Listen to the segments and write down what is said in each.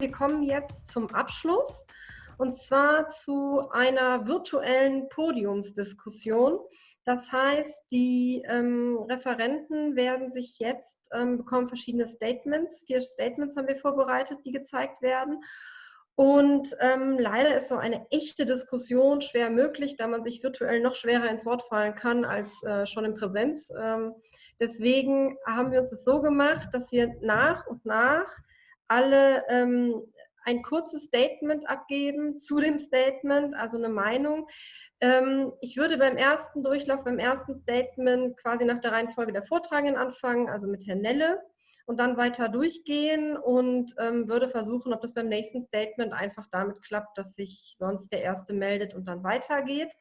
Wir kommen jetzt zum Abschluss und zwar zu einer virtuellen Podiumsdiskussion. Das heißt, die ähm, Referenten werden sich jetzt, ähm, bekommen verschiedene Statements, vier Statements haben wir vorbereitet, die gezeigt werden. Und ähm, leider ist so eine echte Diskussion schwer möglich, da man sich virtuell noch schwerer ins Wort fallen kann als äh, schon in Präsenz. Ähm, deswegen haben wir uns das so gemacht, dass wir nach und nach alle ähm, ein kurzes Statement abgeben zu dem Statement, also eine Meinung. Ähm, ich würde beim ersten Durchlauf, beim ersten Statement quasi nach der Reihenfolge der Vortragenden anfangen, also mit Herrn Nelle und dann weiter durchgehen und ähm, würde versuchen, ob das beim nächsten Statement einfach damit klappt, dass sich sonst der Erste meldet und dann weitergeht.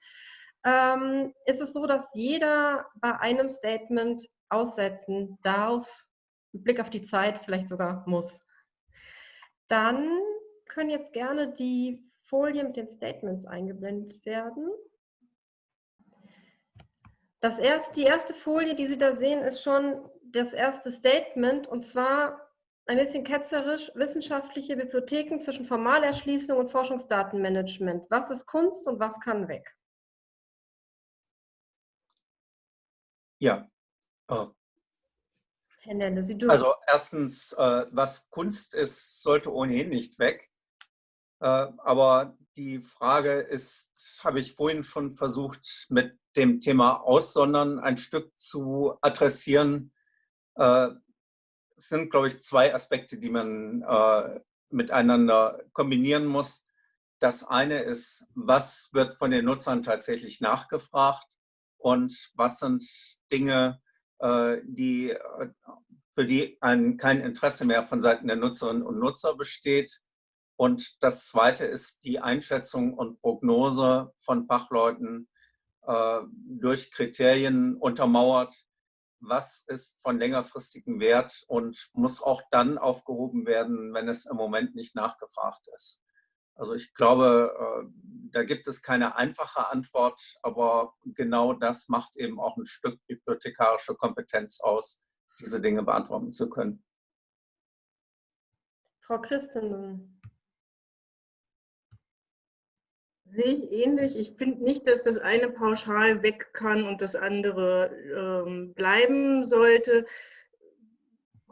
Ähm, ist es so, dass jeder bei einem Statement aussetzen darf, mit Blick auf die Zeit vielleicht sogar muss. Dann können jetzt gerne die Folien mit den Statements eingeblendet werden. Das erst, die erste Folie, die Sie da sehen, ist schon das erste Statement und zwar ein bisschen ketzerisch, wissenschaftliche Bibliotheken zwischen Formalerschließung und Forschungsdatenmanagement. Was ist Kunst und was kann weg? Ja. Äh, Herr Nelle, Sie dürfen. Also erstens, äh, was Kunst ist, sollte ohnehin nicht weg. Äh, aber die Frage ist, habe ich vorhin schon versucht, mit dem Thema Aussondern ein Stück zu adressieren. Äh, es sind, glaube ich, zwei Aspekte, die man äh, miteinander kombinieren muss. Das eine ist, was wird von den Nutzern tatsächlich nachgefragt und was sind Dinge, die, für die ein, kein Interesse mehr von Seiten der Nutzerinnen und Nutzer besteht. Und das zweite ist die Einschätzung und Prognose von Fachleuten äh, durch Kriterien untermauert, was ist von längerfristigem Wert und muss auch dann aufgehoben werden, wenn es im Moment nicht nachgefragt ist. Also ich glaube, äh, da gibt es keine einfache Antwort, aber genau das macht eben auch ein Stück bibliothekarische Kompetenz aus, diese Dinge beantworten zu können. Frau Christen, Sehe ich ähnlich. Ich finde nicht, dass das eine pauschal weg kann und das andere ähm, bleiben sollte.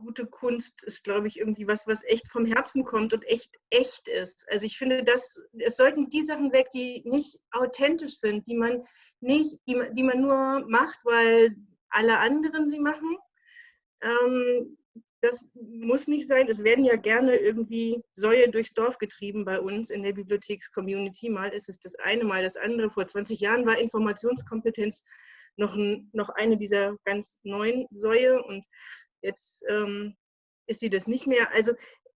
Gute Kunst ist, glaube ich, irgendwie was, was echt vom Herzen kommt und echt echt ist. Also ich finde, dass es sollten die Sachen weg, die nicht authentisch sind, die man nicht, die, die man nur macht, weil alle anderen sie machen. Ähm, das muss nicht sein. Es werden ja gerne irgendwie Säue durchs Dorf getrieben bei uns in der Bibliotheks-Community. Mal ist es das eine, mal das andere. Vor 20 Jahren war Informationskompetenz noch, ein, noch eine dieser ganz neuen Säue und jetzt ähm, ist sie das nicht mehr. Also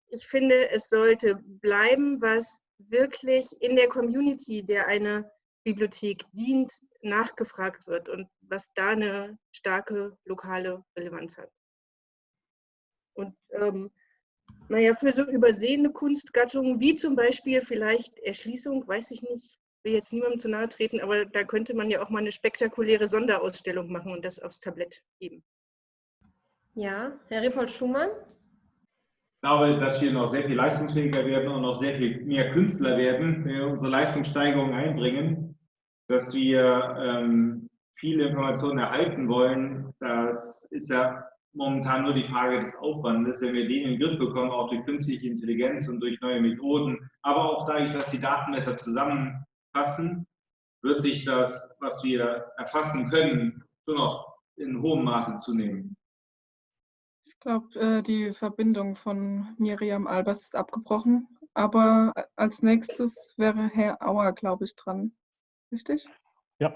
ich finde, es sollte bleiben, was wirklich in der Community, der eine Bibliothek dient, nachgefragt wird und was da eine starke lokale Relevanz hat. Und ähm, naja, für so übersehene Kunstgattungen, wie zum Beispiel vielleicht Erschließung, weiß ich nicht, will jetzt niemandem zu nahe treten, aber da könnte man ja auch mal eine spektakuläre Sonderausstellung machen und das aufs Tablett geben. Ja, Herr Repold Schumann? Ich glaube, dass wir noch sehr viel leistungsfähiger werden und noch sehr viel mehr Künstler werden, wenn wir unsere Leistungssteigerung einbringen, dass wir ähm, viele Informationen erhalten wollen. Das ist ja momentan nur die Frage des Aufwandes. Wenn wir den in den Griff bekommen, auch durch künstliche Intelligenz und durch neue Methoden, aber auch dadurch, dass die Daten besser zusammenfassen, wird sich das, was wir erfassen können, schon noch in hohem Maße zunehmen. Ich glaube, äh, die Verbindung von Miriam Albers ist abgebrochen. Aber als nächstes wäre Herr Auer, glaube ich, dran. Richtig? Ja,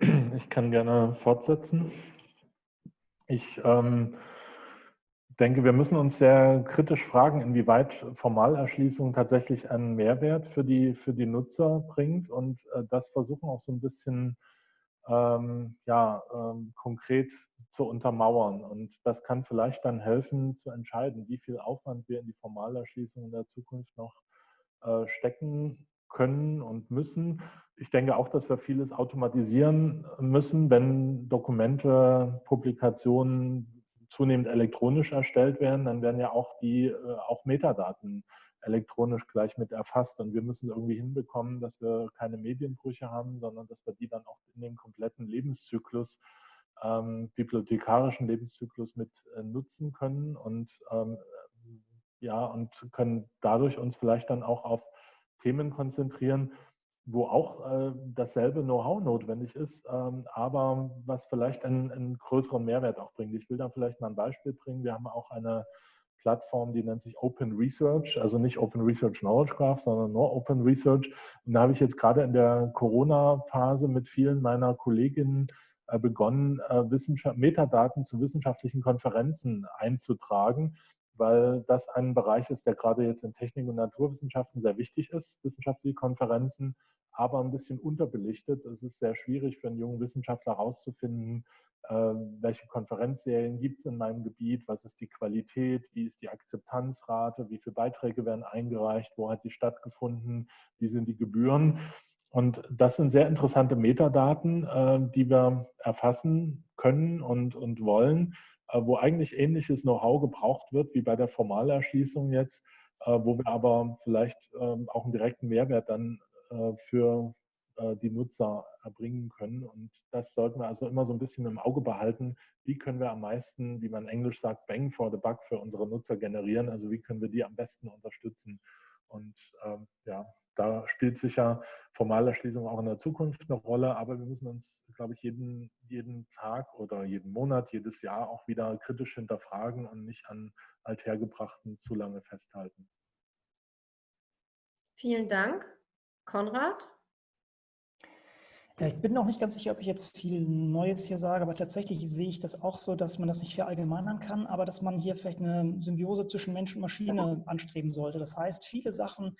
ich kann gerne fortsetzen. Ich ähm, denke, wir müssen uns sehr kritisch fragen, inwieweit Formalerschließung tatsächlich einen Mehrwert für die, für die Nutzer bringt und äh, das versuchen auch so ein bisschen ähm, ja, ähm, konkret zu untermauern. Und das kann vielleicht dann helfen zu entscheiden, wie viel Aufwand wir in die Formalerschließung in der Zukunft noch äh, stecken können und müssen. Ich denke auch, dass wir vieles automatisieren müssen, wenn Dokumente, Publikationen zunehmend elektronisch erstellt werden, dann werden ja auch die äh, auch Metadaten elektronisch gleich mit erfasst. Und wir müssen irgendwie hinbekommen, dass wir keine Medienbrüche haben, sondern dass wir die dann auch in dem kompletten Lebenszyklus, ähm, bibliothekarischen Lebenszyklus mit äh, nutzen können und ähm, ja, und können dadurch uns vielleicht dann auch auf Themen konzentrieren, wo auch äh, dasselbe Know-how notwendig ist, ähm, aber was vielleicht einen, einen, größeren Mehrwert auch bringt. Ich will da vielleicht mal ein Beispiel bringen. Wir haben auch eine Plattform, die nennt sich Open Research, also nicht Open Research Knowledge Graph, sondern nur Open Research. Und da habe ich jetzt gerade in der Corona-Phase mit vielen meiner Kolleginnen äh, begonnen, äh, Metadaten zu wissenschaftlichen Konferenzen einzutragen weil das ein Bereich ist, der gerade jetzt in Technik und Naturwissenschaften sehr wichtig ist, wissenschaftliche Konferenzen, aber ein bisschen unterbelichtet. Es ist sehr schwierig für einen jungen Wissenschaftler herauszufinden, ähm, welche Konferenzserien gibt es in meinem Gebiet, was ist die Qualität, wie ist die Akzeptanzrate, wie viele Beiträge werden eingereicht, wo hat die stattgefunden, wie sind die Gebühren. Und das sind sehr interessante Metadaten, äh, die wir erfassen können und, und wollen äh, wo eigentlich ähnliches Know-how gebraucht wird wie bei der Formalerschließung jetzt, äh, wo wir aber vielleicht ähm, auch einen direkten Mehrwert dann für die Nutzer erbringen können. Und das sollten wir also immer so ein bisschen im Auge behalten. Wie können wir am meisten, wie man Englisch sagt, Bang for the Buck für unsere Nutzer generieren? Also wie können wir die am besten unterstützen? Und ähm, ja, da spielt sicher Formalerschließung auch in der Zukunft eine Rolle, aber wir müssen uns, glaube ich, jeden, jeden Tag oder jeden Monat, jedes Jahr auch wieder kritisch hinterfragen und nicht an althergebrachten zu lange festhalten. Vielen Dank. Konrad? Ich bin noch nicht ganz sicher, ob ich jetzt viel Neues hier sage, aber tatsächlich sehe ich das auch so, dass man das nicht verallgemeinern kann, aber dass man hier vielleicht eine Symbiose zwischen Mensch und Maschine anstreben sollte. Das heißt, viele Sachen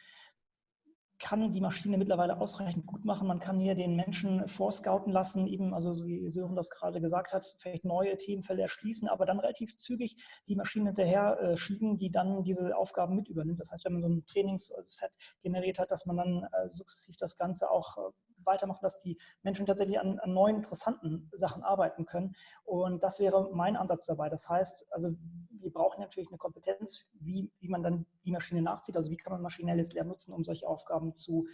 kann die Maschine mittlerweile ausreichend gut machen. Man kann hier den Menschen vorscouten lassen, eben, also wie Sören das gerade gesagt hat, vielleicht neue Themenfälle erschließen, aber dann relativ zügig die Maschine hinterher äh, schieben, die dann diese Aufgaben mit übernimmt. Das heißt, wenn man so ein Trainingsset generiert hat, dass man dann äh, sukzessiv das Ganze auch äh, weitermachen, dass die Menschen tatsächlich an, an, neuen, interessanten Sachen arbeiten können. Und das wäre mein Ansatz dabei. Das heißt, also wir brauchen natürlich eine Kompetenz, wie, wie man dann die Maschine nachzieht. Also wie kann man maschinelles Lernen nutzen, um solche Aufgaben zu,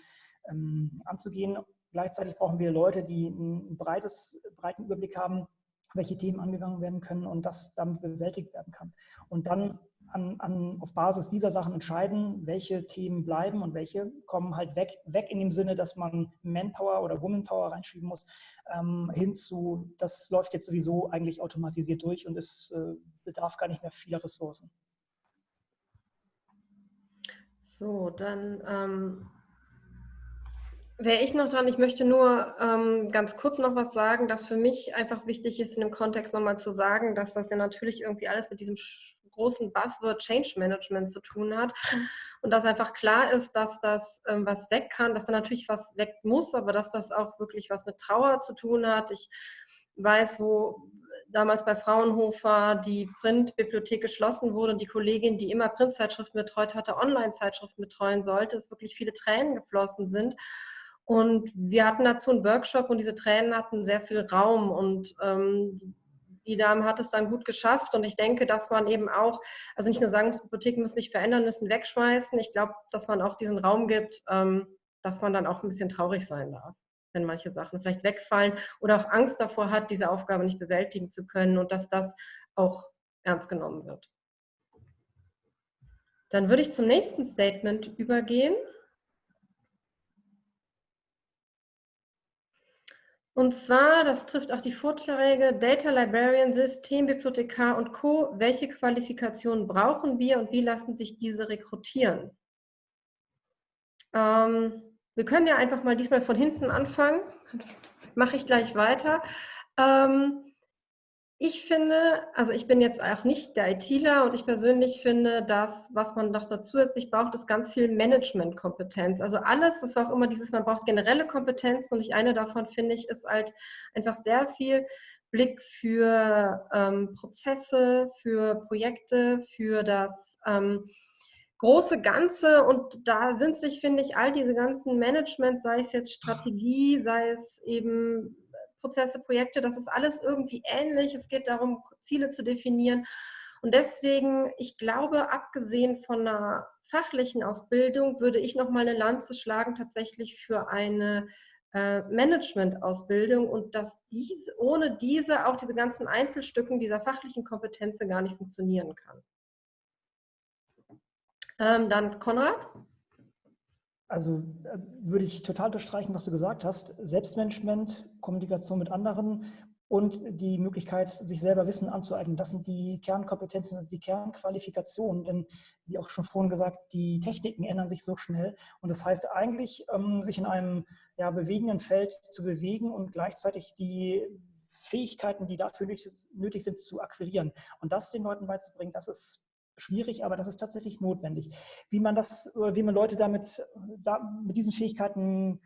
ähm, anzugehen. Gleichzeitig brauchen wir Leute, die einen breites, breiten Überblick haben, welche Themen angegangen werden können und das damit bewältigt werden kann. Und dann an, an, auf Basis dieser Sachen entscheiden, welche Themen bleiben und welche kommen halt weg, weg in dem Sinne, dass man Manpower oder Womanpower reinschieben muss, ähm, hin zu, das läuft jetzt sowieso eigentlich automatisiert durch und es äh, bedarf gar nicht mehr vieler Ressourcen. So, dann ähm, wäre ich noch dran. Ich möchte nur ähm, ganz kurz noch was sagen, dass für mich einfach wichtig ist, in dem Kontext nochmal zu sagen, dass das ja natürlich irgendwie alles mit diesem großen Buzzword Change Management zu tun hat. Mhm. Und dass einfach klar ist, dass das ähm, was weg kann, dass da natürlich was weg muss, aber dass das auch wirklich was mit Trauer zu tun hat. Ich weiß, wo damals bei Fraunhofer die Printbibliothek geschlossen wurde und die Kollegin, die immer Printzeitschriften betreut hatte, Online-Zeitschriften betreuen sollte, es wirklich viele Tränen geflossen sind. Und wir hatten dazu einen Workshop und diese Tränen hatten sehr viel Raum und ähm, die Dame hat es dann gut geschafft und ich denke, dass man eben auch, also nicht nur sagen, Bibliotheken müssen sich verändern, müssen wegschmeißen. Ich glaube, dass man auch diesen Raum gibt, ähm, dass man dann auch ein bisschen traurig sein darf, wenn manche Sachen vielleicht wegfallen oder auch Angst davor hat, diese Aufgabe nicht bewältigen zu können und dass das auch ernst genommen wird. Dann würde ich zum nächsten Statement übergehen. Und zwar, das trifft auch die Vorträge Data Librarian, Systembibliothekar und Co. Welche Qualifikationen brauchen wir und wie lassen sich diese rekrutieren? Ähm, wir können ja einfach mal diesmal von hinten anfangen. Mache ich gleich weiter. Ähm, ich finde, also ich bin jetzt auch nicht der ITler und ich persönlich finde, dass was man noch zusätzlich braucht, ist ganz viel Managementkompetenz. Also alles, das war auch immer dieses, man braucht generelle Kompetenzen und ich eine davon finde ich, ist halt einfach sehr viel Blick für ähm, Prozesse, für Projekte, für das ähm, große Ganze und da sind sich, finde ich, all diese ganzen Management, sei es jetzt Strategie, sei es eben Prozesse, Projekte, das ist alles irgendwie ähnlich. Es geht darum, Ziele zu definieren. Und deswegen, ich glaube, abgesehen von einer fachlichen Ausbildung, würde ich noch mal eine Lanze schlagen tatsächlich für eine äh, Management-Ausbildung und dass dies, ohne diese auch diese ganzen Einzelstücken dieser fachlichen Kompetenzen gar nicht funktionieren kann. Ähm, dann Konrad? Also äh, würde ich total unterstreichen, was du gesagt hast. Selbstmanagement, Kommunikation mit anderen und die Möglichkeit, sich selber Wissen anzueignen. Das sind die Kernkompetenzen, die Kernqualifikationen. Denn, wie auch schon vorhin gesagt, die Techniken ändern sich so schnell. Und das heißt eigentlich, ähm, sich in einem ja, bewegenden Feld zu bewegen und gleichzeitig die Fähigkeiten, die dafür nötig sind, zu akquirieren. Und das den Leuten beizubringen, das ist schwierig, aber das ist tatsächlich notwendig. Wie man das, äh, wie man Leute damit, da, mit diesen Fähigkeiten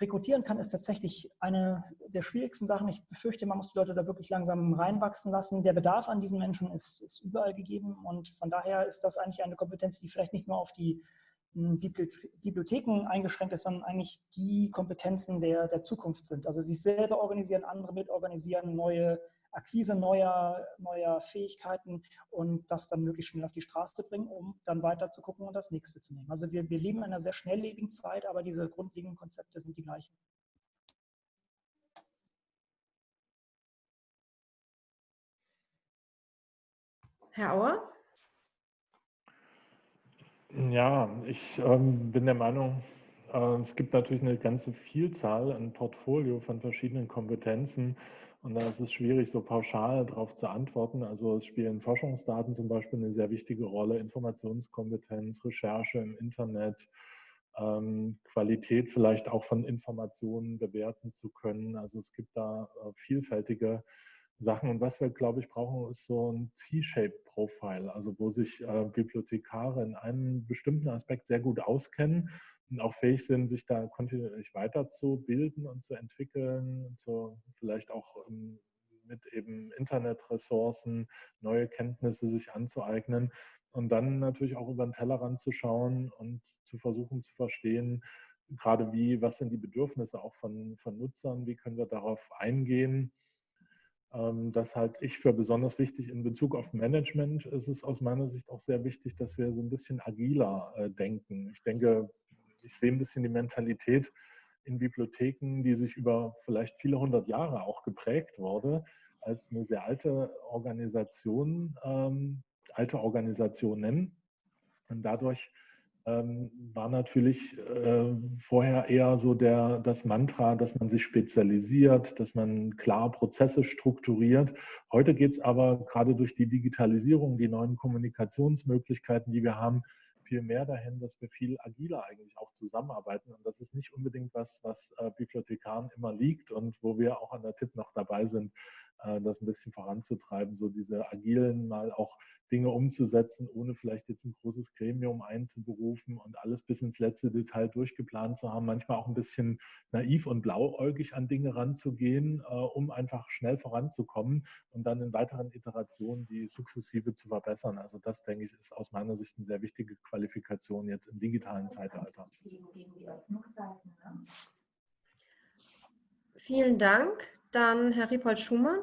rekrutieren kann, ist tatsächlich eine der schwierigsten Sachen. Ich befürchte, man muss die Leute da wirklich langsam reinwachsen lassen. Der Bedarf an diesen Menschen ist, ist überall gegeben und von daher ist das eigentlich eine Kompetenz, die vielleicht nicht nur auf die hm, Bibliotheken eingeschränkt ist, sondern eigentlich die Kompetenzen der, der Zukunft sind. Also sich selber organisieren, andere mitorganisieren, neue Akquise neuer, neuer Fähigkeiten und das dann möglichst schnell auf die Straße bringen, um dann weiter zu gucken und das nächste zu nehmen. Also wir, wir leben in einer sehr schnelllebigen Zeit, aber diese grundlegenden Konzepte sind die gleichen. Herr Auer? Ja, ich ähm, bin der Meinung, es gibt natürlich eine ganze Vielzahl, ein Portfolio von verschiedenen Kompetenzen, und da ist es schwierig, so pauschal darauf zu antworten. Also es spielen Forschungsdaten zum Beispiel eine sehr wichtige Rolle, Informationskompetenz, Recherche im Internet, ähm, Qualität vielleicht auch von Informationen bewerten zu können. Also es gibt da äh, vielfältige Sachen. Und was wir, glaube ich, brauchen, ist so ein T-Shape-Profile, also wo sich äh, Bibliothekare in einem bestimmten Aspekt sehr gut auskennen und auch fähig sind, sich da kontinuierlich weiterzubilden und zu entwickeln, zu, vielleicht auch ähm, mit eben Internetressourcen neue Kenntnisse sich anzueignen und dann natürlich auch über den Tellerrand zu schauen und zu versuchen zu verstehen, gerade wie, was sind die Bedürfnisse auch von, von Nutzern, wie können wir darauf eingehen. Ähm, das halte ich für besonders wichtig in Bezug auf Management. Ist es aus meiner Sicht auch sehr wichtig, dass wir so ein bisschen agiler äh, denken. Ich denke, ich sehe ein bisschen die Mentalität in Bibliotheken, die sich über vielleicht viele hundert Jahre auch geprägt wurde, als eine sehr alte Organisation, ähm, alte Organisationen. Und dadurch ähm, war natürlich äh, vorher eher so der, das Mantra, dass man sich spezialisiert, dass man klar Prozesse strukturiert. Heute geht es aber gerade durch die Digitalisierung, die neuen Kommunikationsmöglichkeiten, die wir haben, viel mehr dahin, dass wir viel agiler eigentlich auch zusammenarbeiten. Und das ist nicht unbedingt was, was äh, Bibliothekaren immer liegt und wo wir auch an der Tipp noch dabei sind, das ein bisschen voranzutreiben, so diese agilen mal auch Dinge umzusetzen, ohne vielleicht jetzt ein großes Gremium einzuberufen und alles bis ins letzte Detail durchgeplant zu haben. Manchmal auch ein bisschen naiv und blauäugig an Dinge ranzugehen, äh, um einfach schnell voranzukommen und dann in weiteren Iterationen die sukzessive zu verbessern. Also das, denke ich, ist aus meiner Sicht eine sehr wichtige Qualifikation jetzt im digitalen Zeitalter. Vielen Dank. Dann Herr Riepold Schumann.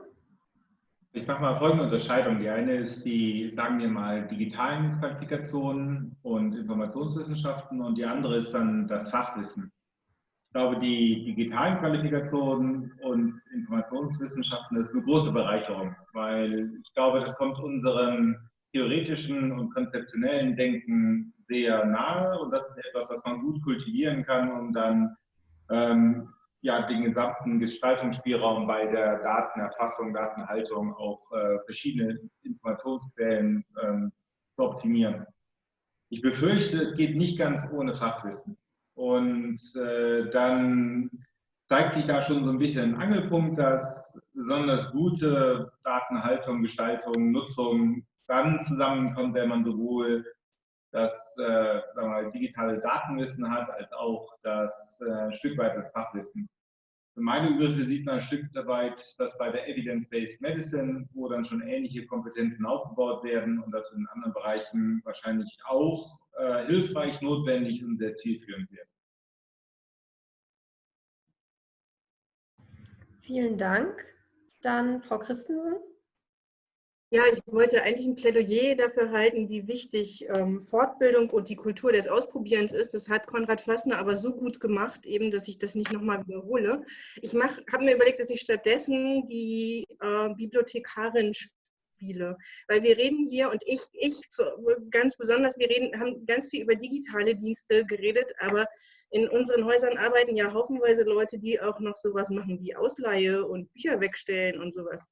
Ich mache mal folgende Unterscheidung. Die eine ist die, sagen wir mal, digitalen Qualifikationen und Informationswissenschaften und die andere ist dann das Fachwissen. Ich glaube, die digitalen Qualifikationen und Informationswissenschaften das ist eine große Bereicherung, weil ich glaube, das kommt unserem theoretischen und konzeptionellen Denken sehr nahe und das ist etwas, was man gut kultivieren kann, um dann ähm, ja, den gesamten Gestaltungsspielraum bei der Datenerfassung, Datenhaltung, auch äh, verschiedene Informationsquellen ähm, zu optimieren. Ich befürchte, es geht nicht ganz ohne Fachwissen. Und äh, dann zeigt sich da schon so ein bisschen ein Angelpunkt, dass besonders gute Datenhaltung, Gestaltung, Nutzung dann zusammenkommt, wenn man sowohl das äh, mal, digitale Datenwissen hat, als auch das äh, Stück weit das Fachwissen. Für meine Begriffe sieht man ein Stück weit, dass bei der Evidence-Based Medicine, wo dann schon ähnliche Kompetenzen aufgebaut werden und das in anderen Bereichen wahrscheinlich auch äh, hilfreich, notwendig und sehr zielführend wird. Vielen Dank. Dann Frau Christensen. Ja, ich wollte eigentlich ein Plädoyer dafür halten, wie wichtig ähm, Fortbildung und die Kultur des Ausprobierens ist. Das hat Konrad Fössner aber so gut gemacht, eben, dass ich das nicht nochmal wiederhole. Ich habe mir überlegt, dass ich stattdessen die äh, Bibliothekarin spiele, weil wir reden hier und ich, ich so, ganz besonders, wir reden, haben ganz viel über digitale Dienste geredet, aber in unseren Häusern arbeiten ja haufenweise Leute, die auch noch sowas machen wie Ausleihe und Bücher wegstellen und sowas.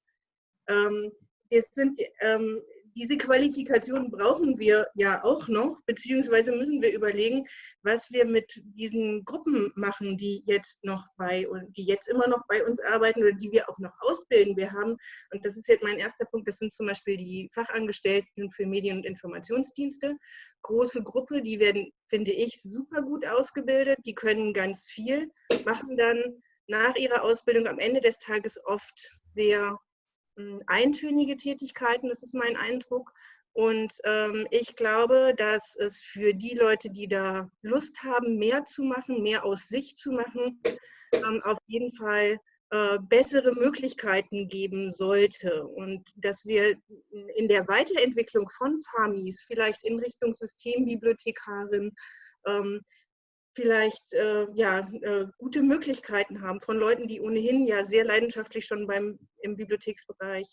Ähm, es sind, ähm, diese Qualifikation brauchen wir ja auch noch, beziehungsweise müssen wir überlegen, was wir mit diesen Gruppen machen, die jetzt noch bei und die jetzt immer noch bei uns arbeiten oder die wir auch noch ausbilden. Wir haben, und das ist jetzt mein erster Punkt, das sind zum Beispiel die Fachangestellten für Medien- und Informationsdienste. Große Gruppe, die werden, finde ich, super gut ausgebildet, die können ganz viel, machen dann nach ihrer Ausbildung am Ende des Tages oft sehr eintönige Tätigkeiten, das ist mein Eindruck. Und ähm, ich glaube, dass es für die Leute, die da Lust haben, mehr zu machen, mehr aus sich zu machen, ähm, auf jeden Fall äh, bessere Möglichkeiten geben sollte. Und dass wir in der Weiterentwicklung von FAMIs, vielleicht in Richtung Systembibliothekarin, ähm, vielleicht äh, ja, äh, gute Möglichkeiten haben von Leuten, die ohnehin ja sehr leidenschaftlich schon beim, im Bibliotheksbereich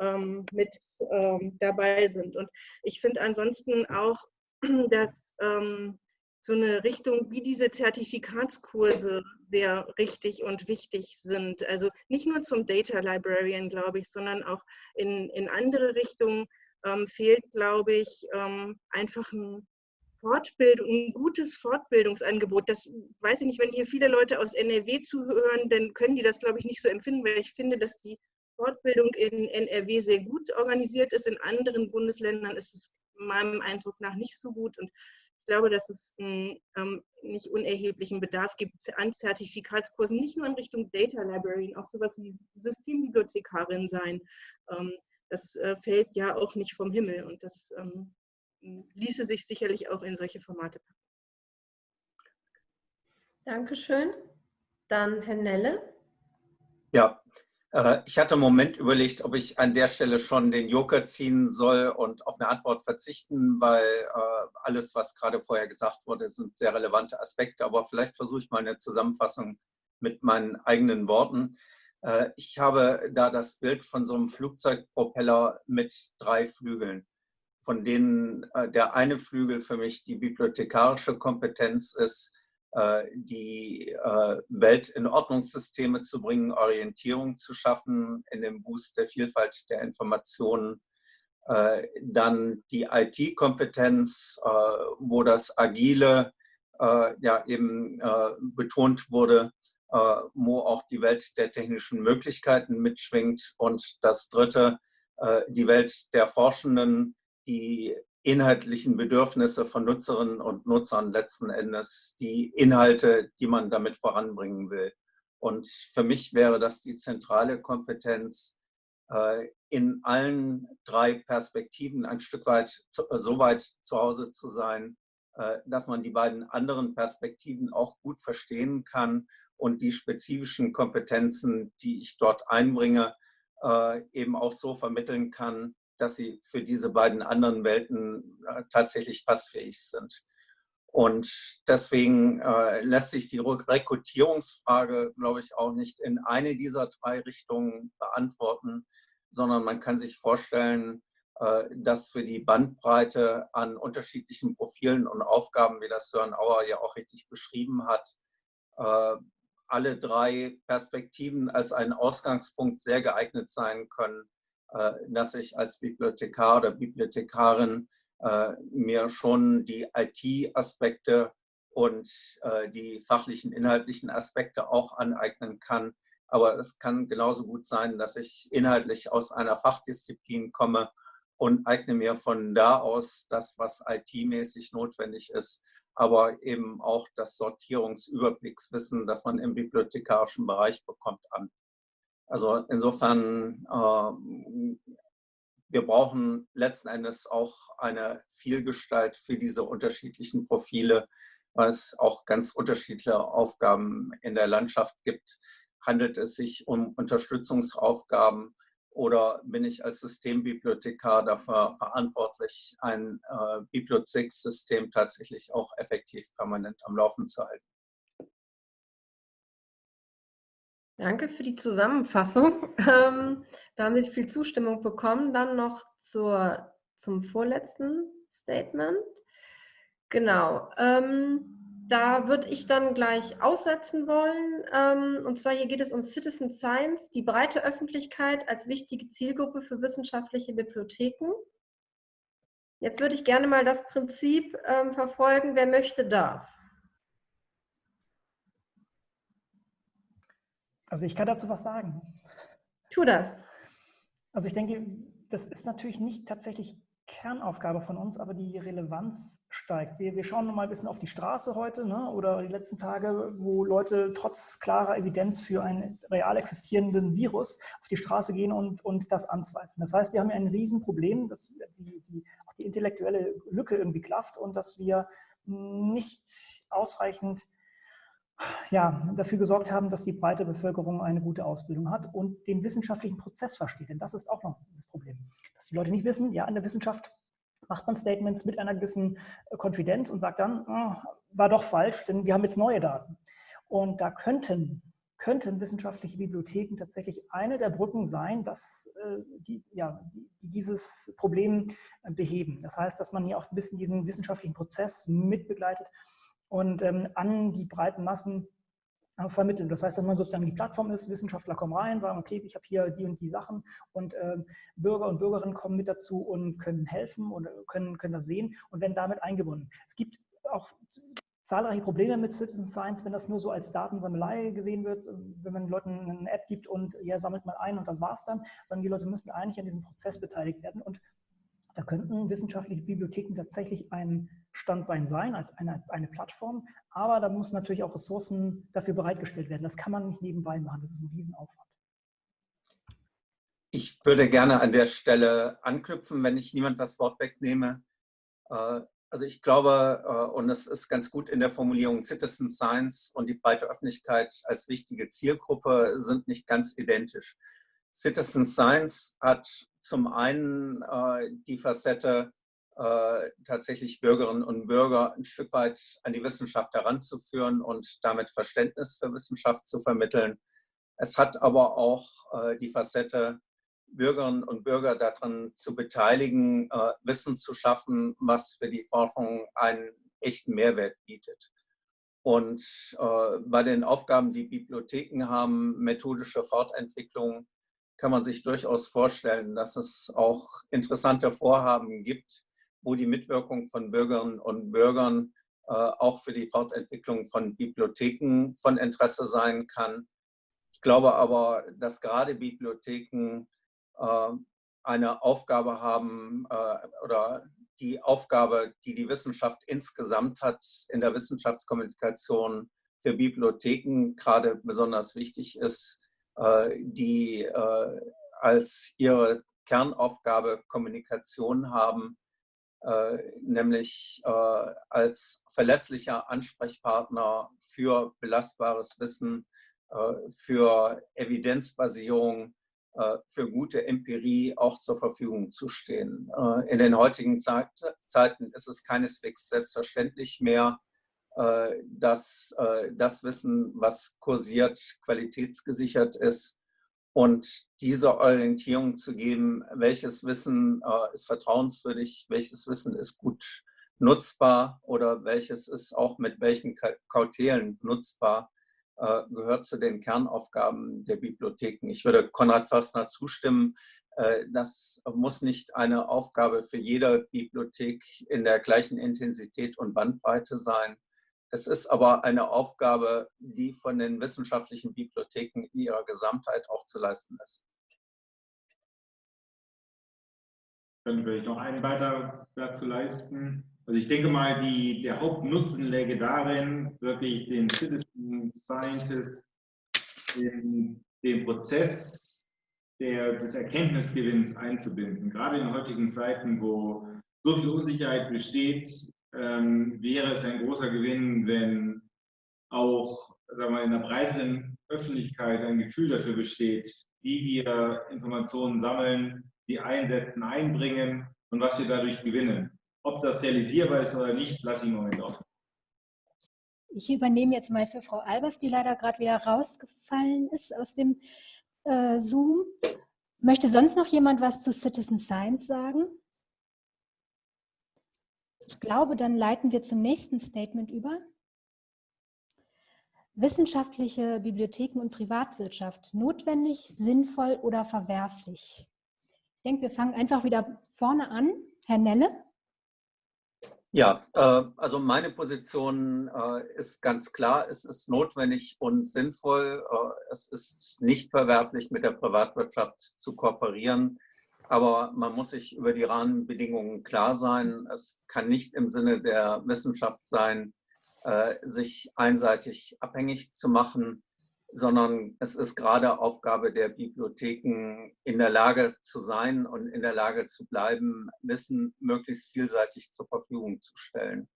ähm, mit ähm, dabei sind. Und ich finde ansonsten auch, dass ähm, so eine Richtung wie diese Zertifikatskurse sehr richtig und wichtig sind. Also nicht nur zum Data Librarian, glaube ich, sondern auch in, in andere Richtungen ähm, fehlt, glaube ich, ähm, einfach ein Fortbildung, ein gutes Fortbildungsangebot. Das weiß ich nicht, wenn hier viele Leute aus NRW zuhören, dann können die das, glaube ich, nicht so empfinden, weil ich finde, dass die Fortbildung in NRW sehr gut organisiert ist. In anderen Bundesländern ist es meinem Eindruck nach nicht so gut. Und ich glaube, dass es einen ähm, nicht unerheblichen Bedarf gibt an Zertifikatskursen, nicht nur in Richtung Data Library, auch sowas wie Systembibliothekarin sein. Ähm, das äh, fällt ja auch nicht vom Himmel und das ähm, ließe sich sicherlich auch in solche Formate packen. Dankeschön. Dann Herr Nelle. Ja, äh, ich hatte einen Moment überlegt, ob ich an der Stelle schon den Joker ziehen soll und auf eine Antwort verzichten, weil äh, alles, was gerade vorher gesagt wurde, sind sehr relevante Aspekte. Aber vielleicht versuche ich mal eine Zusammenfassung mit meinen eigenen Worten. Äh, ich habe da das Bild von so einem Flugzeugpropeller mit drei Flügeln von denen äh, der eine Flügel für mich die bibliothekarische Kompetenz ist, äh, die äh, Welt in Ordnungssysteme zu bringen, Orientierung zu schaffen in dem Boost der Vielfalt der Informationen. Dann die IT-Kompetenz, wo das Agile ja eben betont wurde, wo auch die Welt der technischen Möglichkeiten mitschwingt. Und das dritte, die Welt der Forschenden, die inhaltlichen Bedürfnisse von Nutzerinnen und Nutzern letzten Endes, die Inhalte, die man damit voranbringen will. Und für mich wäre das die zentrale Kompetenz, äh, in allen drei Perspektiven ein Stück weit so weit zu Hause zu sein, äh, dass man die beiden anderen Perspektiven auch gut verstehen kann und die spezifischen Kompetenzen, die ich dort einbringe, äh, eben auch so vermitteln kann, dass sie für diese beiden anderen Welten äh, tatsächlich passfähig sind. Und deswegen äh, lässt sich die Rekrutierungsfrage, glaube ich, auch nicht in eine dieser drei Richtungen beantworten, sondern man kann sich vorstellen, äh, dass für die Bandbreite an unterschiedlichen Profilen und Aufgaben, wie das Sören Auer ja auch richtig beschrieben hat, äh, alle drei Perspektiven als ein Ausgangspunkt sehr geeignet sein können, dass ich als Bibliothekar oder Bibliothekarin äh, mir schon die IT-Aspekte und äh, die fachlichen, inhaltlichen Aspekte auch aneignen kann. Aber es kann genauso gut sein, dass ich inhaltlich aus einer Fachdisziplin komme und eigne mir von da aus das, was IT-mäßig notwendig ist, aber eben auch das Sortierungsüberblickswissen, das man im bibliothekarischen Bereich bekommt, an. Also insofern, äh, wir brauchen letzten Endes auch eine Vielgestalt für diese unterschiedlichen Profile, weil es auch ganz unterschiedliche Aufgaben in der Landschaft gibt. Handelt es sich um Unterstützungsaufgaben oder bin ich als Systembibliothekar dafür verantwortlich, ein äh, Bibliothekssystem tatsächlich auch effektiv permanent am Laufen zu halten? Danke für die Zusammenfassung. Ähm, da haben Sie viel Zustimmung bekommen. Dann noch zur, zum vorletzten Statement. Genau. Ähm, da würde ich dann gleich aussetzen wollen. Ähm, und zwar hier geht es um Citizen Science, die breite Öffentlichkeit als wichtige Zielgruppe für wissenschaftliche Bibliotheken. Jetzt würde ich gerne mal das Prinzip ähm, verfolgen, wer möchte, darf. Also ich kann dazu was sagen. Tu das. Also ich denke, das ist natürlich nicht tatsächlich Kernaufgabe von uns, aber die Relevanz steigt. Wir, wir schauen noch mal ein bisschen auf die Straße heute ne, oder die letzten Tage, wo Leute trotz klarer Evidenz für einen real existierenden Virus auf die Straße gehen und, und das anzweifeln. Das heißt, wir haben ein Riesenproblem, dass die, die, auch die intellektuelle Lücke irgendwie klafft und dass wir nicht ausreichend ja, dafür gesorgt haben, dass die breite Bevölkerung eine gute Ausbildung hat und den wissenschaftlichen Prozess versteht. Denn das ist auch noch dieses Problem, dass die Leute nicht wissen, ja, in der Wissenschaft macht man Statements mit einer gewissen äh, Konfidenz und sagt dann, oh, war doch falsch, denn wir haben jetzt neue Daten. Und da könnten, könnten wissenschaftliche Bibliotheken tatsächlich eine der Brücken sein, dass äh, die, ja, die, die dieses Problem äh, beheben. Das heißt, dass man hier auch ein bisschen diesen wissenschaftlichen Prozess mitbegleitet und ähm, an die breiten Massen äh, vermitteln. Das heißt, dass man sozusagen die Plattform ist, Wissenschaftler kommen rein, sagen, okay, ich habe hier die und die Sachen und äh, Bürger und Bürgerinnen kommen mit dazu und können helfen und können, können das sehen und werden damit eingebunden. Es gibt auch zahlreiche Probleme mit Citizen Science, wenn das nur so als Datensammelei gesehen wird, wenn man Leuten eine App gibt und ja, sammelt mal ein und das war's dann, sondern die Leute müssen eigentlich an diesem Prozess beteiligt werden und da könnten wissenschaftliche Bibliotheken tatsächlich ein Standbein sein, als eine, eine Plattform, aber da muss natürlich auch Ressourcen dafür bereitgestellt werden. Das kann man nicht nebenbei machen, das ist ein Riesenaufwand. Ich würde gerne an der Stelle anknüpfen, wenn ich niemand das Wort wegnehme. Äh, also ich glaube, äh, und es ist ganz gut in der Formulierung, Citizen Science und die breite Öffentlichkeit als wichtige Zielgruppe sind nicht ganz identisch. Citizen Science hat zum einen äh, die Facette, äh, tatsächlich Bürgerinnen und Bürger ein Stück weit an die Wissenschaft heranzuführen und damit Verständnis für Wissenschaft zu vermitteln. Es hat aber auch äh, die Facette, Bürgerinnen und Bürger daran zu beteiligen, äh, Wissen zu schaffen, was für die Forschung einen echten Mehrwert bietet. Und äh, bei den Aufgaben, die Bibliotheken haben, methodische Fortentwicklung, kann man sich durchaus vorstellen, dass es auch interessante Vorhaben gibt, wo die Mitwirkung von Bürgerinnen und Bürgern äh, auch für die Fortentwicklung von Bibliotheken von Interesse sein kann. Ich glaube aber, dass gerade Bibliotheken äh, eine Aufgabe haben äh, oder die Aufgabe, die die Wissenschaft insgesamt hat, in der Wissenschaftskommunikation für Bibliotheken gerade besonders wichtig ist, die als ihre Kernaufgabe Kommunikation haben, nämlich als verlässlicher Ansprechpartner für belastbares Wissen, für Evidenzbasierung, für gute Empirie auch zur Verfügung zu stehen. In den heutigen Zeiten ist es keineswegs selbstverständlich mehr, äh, dass äh, das Wissen, was kursiert, qualitätsgesichert ist und diese Orientierung zu geben, welches Wissen äh, ist vertrauenswürdig, welches Wissen ist gut nutzbar oder welches ist auch mit welchen Kautelen nutzbar, gehört zu den Kernaufgaben der Bibliotheken. Ich würde Konrad Förstner zustimmen, das muss nicht eine Aufgabe für jede Bibliothek in der gleichen Intensität und Bandbreite sein. Es ist aber eine Aufgabe, die von den wissenschaftlichen Bibliotheken in ihrer Gesamtheit auch zu leisten ist. Würde ich noch einen weiter dazu leisten. Also ich denke mal, die, der Hauptnutzen läge darin, wirklich den Citizen Scientist in den Prozess der, des Erkenntnisgewinns einzubinden. Gerade in heutigen Zeiten, wo so viel Unsicherheit besteht, ähm, wäre es ein großer Gewinn, wenn auch sagen wir, in der breiteren Öffentlichkeit ein Gefühl dafür besteht, wie wir Informationen sammeln, die einsetzen, einbringen und was wir dadurch gewinnen. Ob das realisierbar ist oder nicht, lasse ich im Moment offen. Ich übernehme jetzt mal für Frau Albers, die leider gerade wieder rausgefallen ist aus dem äh, Zoom. Möchte sonst noch jemand was zu Citizen Science sagen? Ich glaube, dann leiten wir zum nächsten Statement über. Wissenschaftliche Bibliotheken und Privatwirtschaft, notwendig, sinnvoll oder verwerflich? Ich denke, wir fangen einfach wieder vorne an. Herr Nelle? Ja, äh, also meine Position äh, ist ganz klar, es ist notwendig und sinnvoll. Äh, es ist nicht verwerflich, mit der Privatwirtschaft zu kooperieren. Aber man muss sich über die Rahmenbedingungen klar sein. Es kann nicht im Sinne der Wissenschaft sein, äh, sich einseitig abhängig zu machen, sondern es ist gerade Aufgabe der Bibliotheken, in der Lage zu sein und in der Lage zu bleiben, Wissen möglichst vielseitig zur Verfügung zu stellen.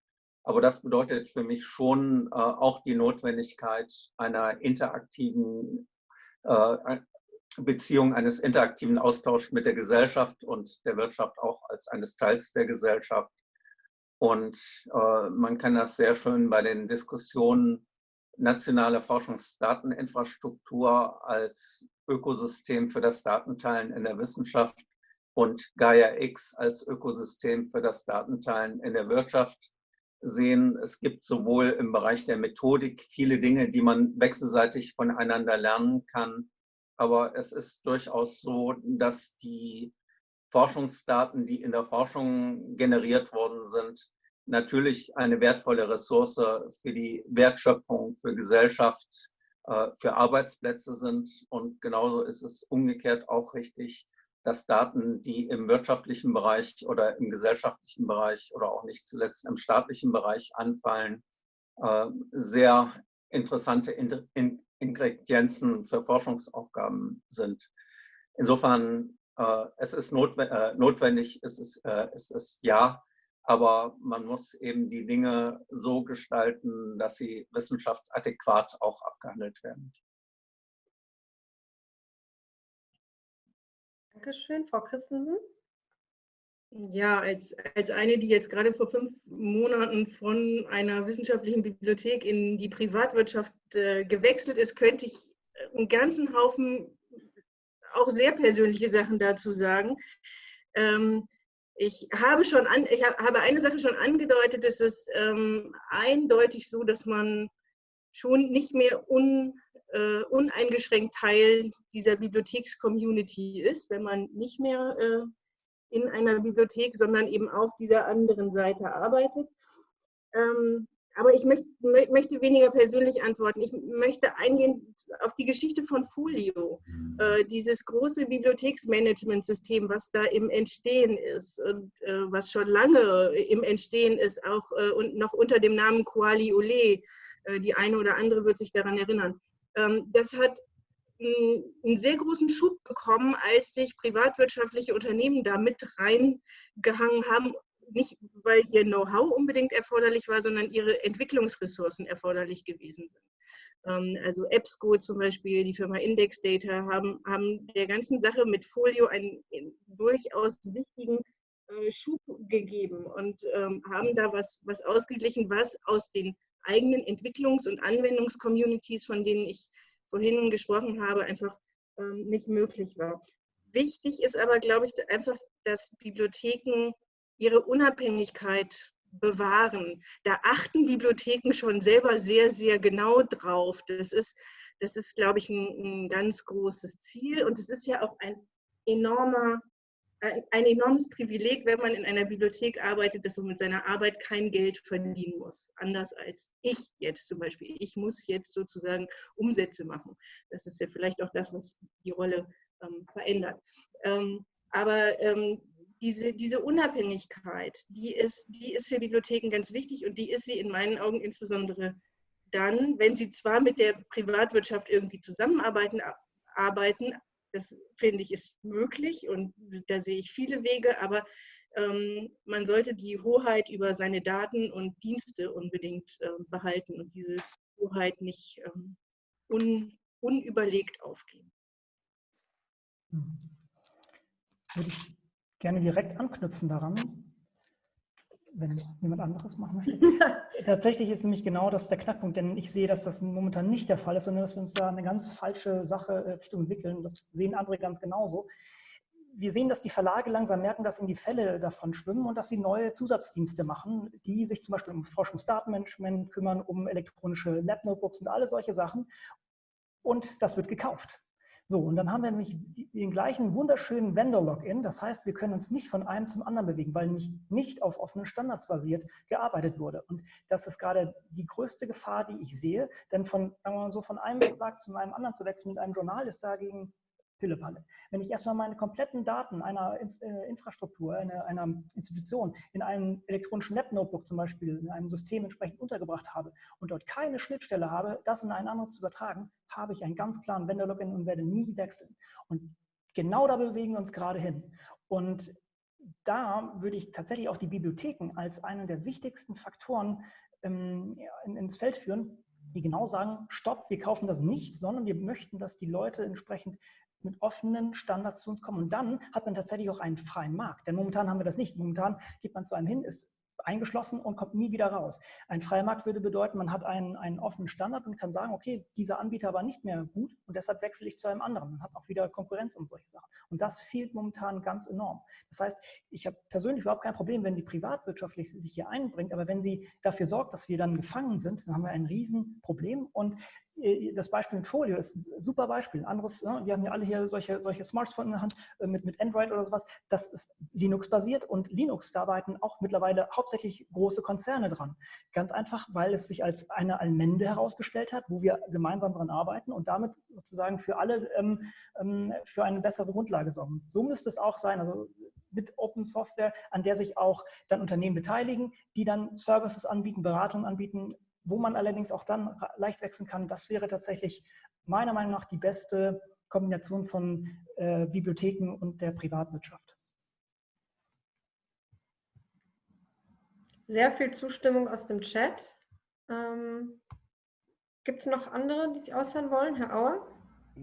Aber das bedeutet für mich schon äh, auch die Notwendigkeit einer interaktiven äh, Beziehung eines interaktiven Austauschs mit der Gesellschaft und der Wirtschaft auch als eines Teils der Gesellschaft. Und äh, man kann das sehr schön bei den Diskussionen nationale Forschungsdateninfrastruktur als Ökosystem für das Datenteilen in der Wissenschaft und Gaia X als Ökosystem für das Datenteilen in der Wirtschaft sehen. Es gibt sowohl im Bereich der Methodik viele Dinge, die man wechselseitig voneinander lernen kann, aber es ist durchaus so, dass die Forschungsdaten, die in der Forschung generiert worden sind, natürlich eine wertvolle Ressource für die Wertschöpfung, für Gesellschaft, äh, für Arbeitsplätze sind. Und genauso ist es umgekehrt auch richtig, dass Daten, die im wirtschaftlichen Bereich oder im gesellschaftlichen Bereich oder auch nicht zuletzt im staatlichen Bereich anfallen, äh, sehr interessante Ingredienzen für Forschungsaufgaben sind. Insofern, äh, es ist notwendig, äh, notwendig es, ist, äh, es ist ja, aber man muss eben die Dinge so gestalten, dass sie wissenschaftsadäquat auch abgehandelt werden. Dankeschön, Frau Christensen. Ja, als, als eine, die jetzt gerade vor fünf Monaten von einer wissenschaftlichen Bibliothek in die Privatwirtschaft äh, gewechselt ist, könnte ich einen ganzen Haufen auch sehr persönliche Sachen dazu sagen. Ähm, ich habe schon an, ich habe eine Sache schon angedeutet, es ist ähm, eindeutig so, dass man schon nicht mehr un, äh, uneingeschränkt Teil dieser Bibliotheks-Community ist, wenn man nicht mehr äh, in einer Bibliothek, sondern eben auf dieser anderen Seite arbeitet. Ähm, aber ich möchte, möchte, weniger persönlich antworten. Ich möchte eingehen auf die Geschichte von Folio, mhm. äh, dieses große Bibliotheksmanagementsystem, was da im Entstehen ist und äh, was schon lange im Entstehen ist, auch äh, und noch unter dem Namen Koali Ole. Äh, die eine oder andere wird sich daran erinnern. Ähm, das hat einen sehr großen Schub bekommen, als sich privatwirtschaftliche Unternehmen da mit reingehangen haben. Nicht, weil ihr Know-how unbedingt erforderlich war, sondern ihre Entwicklungsressourcen erforderlich gewesen sind. Ähm, also EBSCO zum Beispiel, die Firma Index Data, haben, haben der ganzen Sache mit Folio einen durchaus wichtigen äh, Schub gegeben und ähm, haben da was, was ausgeglichen, was aus den eigenen Entwicklungs- und Anwendungscommunities, von denen ich vorhin gesprochen habe, einfach ähm, nicht möglich war. Wichtig ist aber, glaube ich, einfach, dass Bibliotheken ihre Unabhängigkeit bewahren. Da achten Bibliotheken schon selber sehr, sehr genau drauf. Das ist, das ist glaube ich, ein, ein ganz großes Ziel. Und es ist ja auch ein enormer ein, enormes Privileg, wenn man in einer Bibliothek arbeitet, dass man mit seiner Arbeit kein Geld verdienen muss. Anders als ich jetzt zum Beispiel. Ich muss jetzt sozusagen Umsätze machen. Das ist ja vielleicht auch das, was die Rolle ähm, verändert. Ähm, aber ähm, diese, diese Unabhängigkeit, die ist, die ist für Bibliotheken ganz wichtig und die ist sie in meinen Augen insbesondere dann, wenn sie zwar mit der Privatwirtschaft irgendwie zusammenarbeiten, arbeiten, das finde ich ist möglich und da sehe ich viele Wege, aber ähm, man sollte die Hoheit über seine Daten und Dienste unbedingt äh, behalten und diese Hoheit nicht ähm, un, unüberlegt aufgeben. Hm. Würde ich gerne direkt anknüpfen daran, wenn jemand anderes machen möchte. Tatsächlich ist nämlich genau das der Knackpunkt, denn ich sehe, dass das momentan nicht der Fall ist, sondern dass wir uns da eine ganz falsche Sache äh, Richtung entwickeln. Das sehen andere ganz genauso. Wir sehen, dass die Verlage langsam merken, dass ihnen die Fälle davon schwimmen und dass sie neue Zusatzdienste machen, die sich zum Beispiel um Forschungsdatenmanagement kümmern, um elektronische Lab-Notebooks und alle solche Sachen. Und das wird gekauft. So, und dann haben wir nämlich den gleichen wunderschönen Vendor-Login. Das heißt, wir können uns nicht von einem zum anderen bewegen, weil nämlich nicht auf offenen Standards basiert gearbeitet wurde. Und das ist gerade die größte Gefahr, die ich sehe. Denn von, sagen wir mal so, von einem Verlag zu einem anderen zu wechseln mit einem Journal ist dagegen Pillepalle. Wenn ich erstmal meine kompletten Daten einer äh, Infrastruktur, einer, einer Institution in einem elektronischen Lab-Notebook zum Beispiel, in einem System entsprechend untergebracht habe und dort keine Schnittstelle habe, das in ein anderes zu übertragen, habe ich einen ganz klaren Vendor-Login und werde nie wechseln. Und genau da bewegen wir uns gerade hin. Und da würde ich tatsächlich auch die Bibliotheken als einen der wichtigsten Faktoren ähm, ins Feld führen, die genau sagen, stopp, wir kaufen das nicht, sondern wir möchten, dass die Leute entsprechend mit offenen Standards zu uns kommen. Und dann hat man tatsächlich auch einen freien Markt. Denn momentan haben wir das nicht. Momentan geht man zu einem hin, ist eingeschlossen und kommt nie wieder raus. Ein freier Markt würde bedeuten, man hat einen, einen offenen Standard und kann sagen, okay, dieser Anbieter war nicht mehr gut und deshalb wechsle ich zu einem anderen. Man hat auch wieder Konkurrenz um solche Sachen. Und das fehlt momentan ganz enorm. Das heißt, ich habe persönlich überhaupt kein Problem, wenn die privatwirtschaftlich sich hier einbringt, aber wenn sie dafür sorgt, dass wir dann gefangen sind, dann haben wir ein Riesenproblem und das Beispiel mit Folio ist ein super Beispiel. Ein anderes, ne, wir haben ja alle hier solche, solche Smartphones in der Hand äh, mit, mit Android oder sowas. Das ist Linux-basiert und Linux, da arbeiten auch mittlerweile hauptsächlich große Konzerne dran. Ganz einfach, weil es sich als eine Allmende herausgestellt hat, wo wir gemeinsam dran arbeiten und damit sozusagen für alle ähm, ähm, für eine bessere Grundlage sorgen. So müsste es auch sein, also mit Open Software, an der sich auch dann Unternehmen beteiligen, die dann Services anbieten, Beratungen anbieten, wo man allerdings auch dann leicht wechseln kann, das wäre tatsächlich meiner Meinung nach die beste Kombination von äh, Bibliotheken und der Privatwirtschaft. Sehr viel Zustimmung aus dem Chat. Ähm, Gibt es noch andere, die sich äußern wollen? Herr Auer?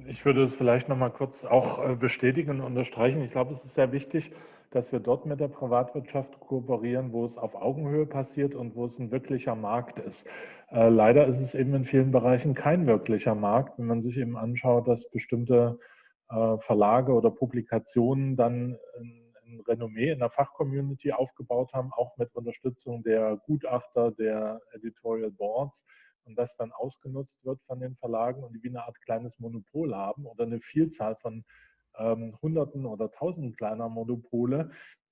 Ich würde es vielleicht noch mal kurz auch äh, bestätigen und unterstreichen. Ich glaube, es ist sehr wichtig, dass wir dort mit der Privatwirtschaft kooperieren, wo es auf Augenhöhe passiert und wo es ein wirklicher Markt ist. Äh, leider ist es eben in vielen Bereichen kein wirklicher Markt, wenn man sich eben anschaut, dass bestimmte äh, Verlage oder Publikationen dann ein, Renommee in der Fachcommunity aufgebaut haben, auch mit Unterstützung der Gutachter, der Editorial Boards und das dann ausgenutzt wird von den Verlagen und die wie eine Art kleines Monopol haben oder eine Vielzahl von ähm, Hunderten oder Tausenden kleiner Monopole,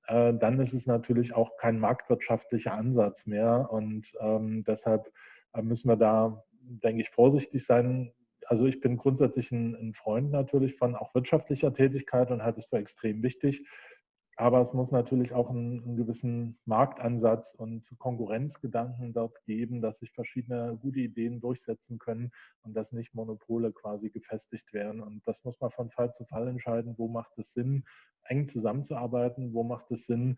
äh, dann ist es natürlich auch kein marktwirtschaftlicher Ansatz mehr. Und ähm, deshalb äh, müssen wir da, denke ich, vorsichtig sein. Also ich bin grundsätzlich ein, ein Freund natürlich von auch wirtschaftlicher Tätigkeit und halte es für extrem wichtig. Aber es muss natürlich auch einen, einen, gewissen Marktansatz und Konkurrenzgedanken dort geben, dass sich verschiedene gute Ideen durchsetzen können und dass nicht Monopole quasi gefestigt werden. Und das muss man von Fall zu Fall entscheiden, wo macht es Sinn, eng zusammenzuarbeiten, wo macht es Sinn,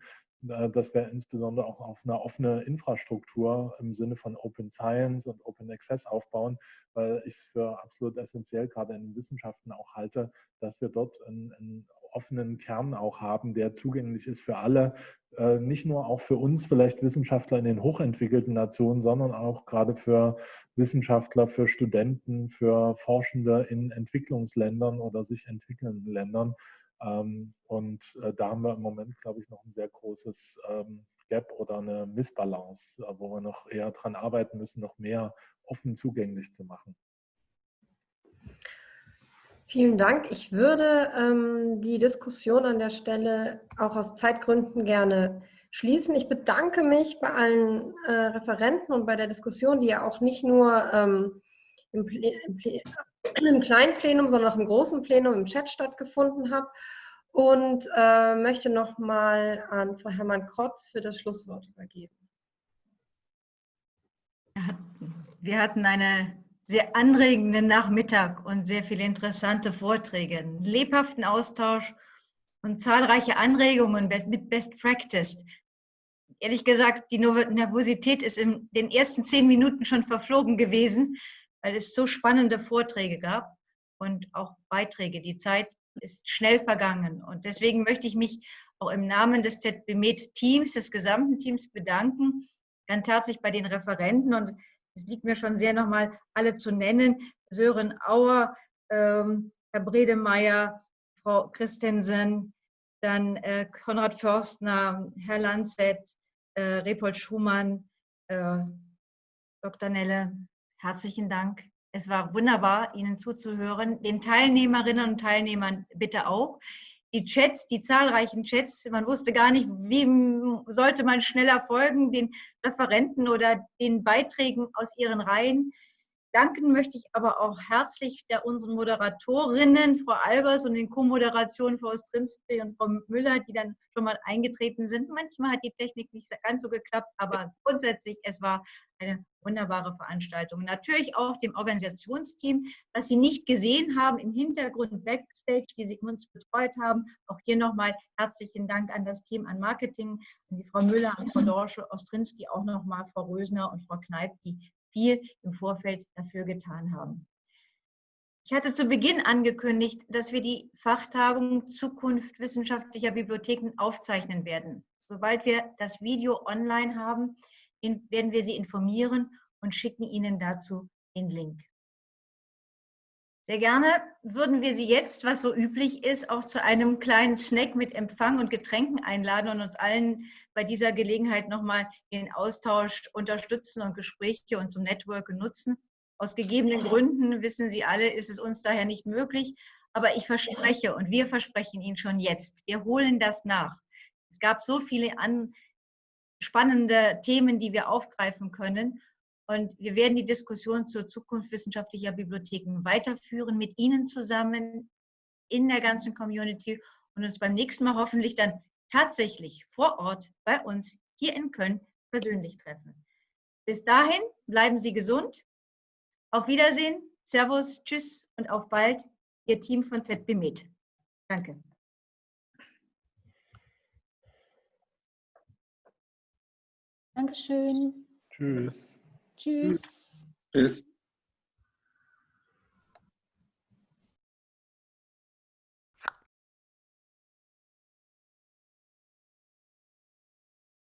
äh, dass wir insbesondere auch auf eine offene Infrastruktur im Sinne von Open Science und Open Access aufbauen, weil ich es für absolut essentiell gerade in den Wissenschaften auch halte, dass wir dort ein, ein offenen Kern auch haben, der zugänglich ist für alle, äh, nicht nur auch für uns vielleicht Wissenschaftler in den hochentwickelten Nationen, sondern auch gerade für Wissenschaftler, für Studenten, für Forschende in Entwicklungsländern oder sich entwickelnden Ländern. Ähm, und äh, da haben wir im Moment, glaube ich, noch ein sehr großes ähm, Gap oder eine Missbalance, äh, wo wir noch eher daran arbeiten müssen, noch mehr offen zugänglich zu machen. Vielen Dank. Ich würde ähm, die Diskussion an der Stelle auch aus Zeitgründen gerne schließen. Ich bedanke mich bei allen äh, Referenten und bei der Diskussion, die ja auch nicht nur ähm, im, im, im, kleinen Plenum, sondern auch im großen Plenum im Chat stattgefunden hat. Und äh, möchte nochmal an Frau Hermann Krotz für das Schlusswort übergeben. Wir hatten eine sehr anregenden Nachmittag und sehr viele interessante Vorträge, lebhaften Austausch und zahlreiche Anregungen mit Best Practice. Ehrlich gesagt, die Nervosität ist in den ersten zehn Minuten schon verflogen gewesen, weil es so spannende Vorträge gab und auch Beiträge. Die Zeit ist schnell vergangen. Und deswegen möchte ich mich auch im Namen des ZBMed-Teams, des gesamten Teams bedanken, ganz herzlich bei den Referenten. Und es liegt mir schon sehr nochmal alle zu nennen. Sören Auer, ähm, Herr Bredemeier, Frau Christensen, dann äh, Konrad Förstner, Herr Lanzett, äh, Repold Schumann, äh, Dr. Nelle, herzlichen Dank. Es war wunderbar, Ihnen zuzuhören. Den Teilnehmerinnen und Teilnehmern bitte auch. Die Chats, die zahlreichen Chats, man wusste gar nicht, wie sollte man schneller folgen, den Referenten oder den Beiträgen aus ihren Reihen. Danken möchte ich aber auch herzlich der unseren Moderatorinnen, Frau Albers und den Co-Moderationen Frau Ostrinski und Frau Müller, die dann schon mal eingetreten sind. Manchmal hat die Technik nicht ganz so geklappt, aber grundsätzlich, es war eine wunderbare Veranstaltung. Natürlich auch dem Organisationsteam, das Sie nicht gesehen haben, im Hintergrund Backstage, die Sie uns betreut haben. Auch hier nochmal herzlichen Dank an das Team, an Marketing, an die Frau Müller, an Frau Dorsche, Ostrinski, auch nochmal Frau Rösner und Frau Kneip, die viel im Vorfeld dafür getan haben. Ich hatte zu Beginn angekündigt, dass wir die Fachtagung Zukunft wissenschaftlicher Bibliotheken aufzeichnen werden. Sobald wir das Video online haben, werden wir Sie informieren und schicken Ihnen dazu den Link. Sehr gerne würden wir Sie jetzt, was so üblich ist, auch zu einem kleinen Snack mit Empfang und Getränken einladen und uns allen bei dieser Gelegenheit nochmal den Austausch unterstützen und Gespräche und zum Network nutzen. Aus gegebenen Gründen, wissen Sie alle, ist es uns daher nicht möglich. Aber ich verspreche und wir versprechen Ihnen schon jetzt, wir holen das nach. Es gab so viele an, spannende Themen, die wir aufgreifen können. Und wir werden die Diskussion zur Zukunft wissenschaftlicher Bibliotheken weiterführen mit Ihnen zusammen in der ganzen Community und uns beim nächsten Mal hoffentlich dann tatsächlich vor Ort bei uns hier in Köln persönlich treffen. Bis dahin bleiben Sie gesund. Auf Wiedersehen, Servus, Tschüss und auf bald, Ihr Team von ZB Med. Danke. Dankeschön. Tschüss. Tschüss. Tschüss.